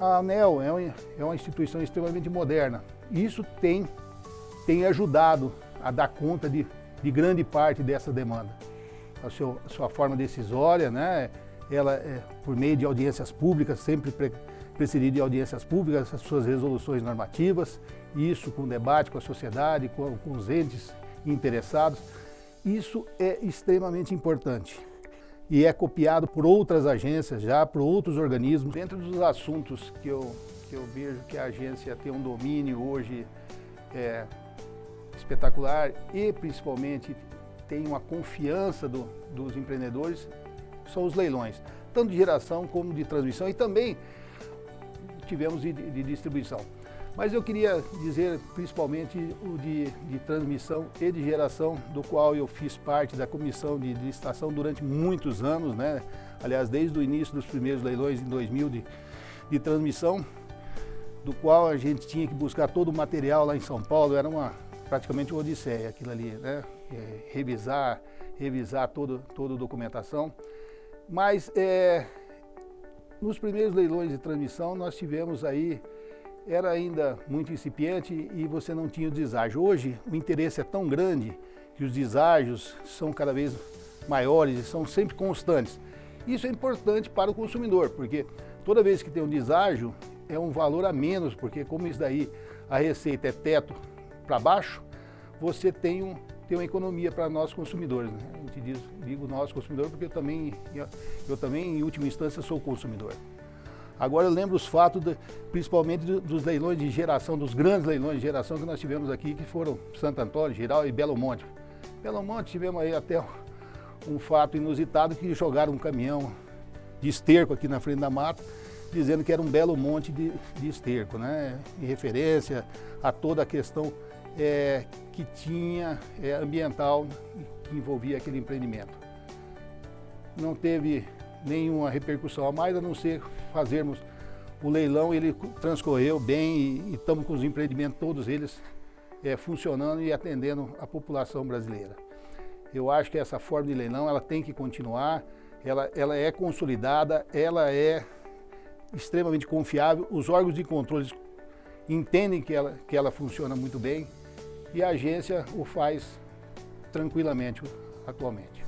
A, ANEL é uma, é uma instituição extremamente moderna. Isso tem, tem ajudado a dar conta de, de grande parte dessa demanda. A, seu, a sua forma decisória, né? ela é, por meio de audiências públicas, sempre pre, precedido de audiências públicas, as suas resoluções normativas, isso com debate com a sociedade, com, com os entes interessados. Isso é extremamente importante e é copiado por outras agências já, por outros organismos. Dentro dos assuntos que eu, que eu vejo que a agência tem um domínio hoje é, espetacular e principalmente tem uma confiança do, dos empreendedores, são os leilões, tanto de geração como de transmissão e também tivemos de, de distribuição. Mas eu queria dizer principalmente o de, de, transmissão e de geração, do qual eu fiz parte da comissão de licitação durante muitos anos, né? aliás, desde o início dos primeiros leilões em 2000 de, de transmissão, do qual a gente tinha que buscar todo o material lá em São Paulo, era uma, praticamente uma odisseia aquilo ali, né? É, revisar, revisar todo, toda a documentação. Mas é, nos primeiros leilões de transmissão nós tivemos aí era ainda muito incipiente e você não tinha o deságio. Hoje o interesse é tão grande que os deságios são cada vez maiores e são sempre constantes. Isso é importante para o consumidor, porque toda vez que tem um deságio é um valor a menos, porque como isso daí a receita é teto para baixo, você tem, um, tem uma economia para nós consumidores. Né? A gente diz, digo nós consumidores porque eu também, eu também em última instância sou consumidor. Agora eu lembro os fatos, de, principalmente dos leilões de geração, dos grandes leilões de geração que nós tivemos aqui, que foram Santo Antônio, Giral e Belo Monte. Belo Monte tivemos aí até um fato inusitado que jogaram um caminhão de esterco aqui na frente da mata, dizendo que era um belo monte de, de esterco, né? em referência a toda a questão é, que tinha é, ambiental que envolvia aquele empreendimento. Não teve nenhuma repercussão a mais, a não ser fazermos o leilão, ele transcorreu bem e, estamos com os empreendimentos, todos eles é, funcionando e atendendo a população brasileira. Eu acho que essa forma de leilão ela tem que continuar, ela, ela é consolidada, ela é extremamente confiável, os órgãos de controle entendem que ela, que ela funciona muito bem e a agência o faz tranquilamente atualmente.